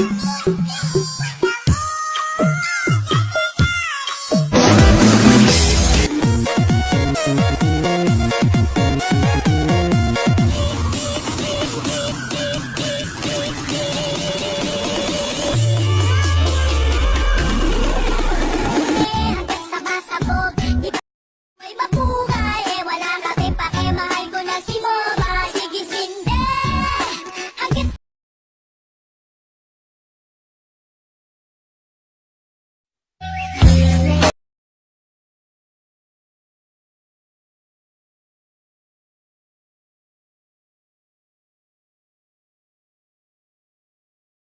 Oops.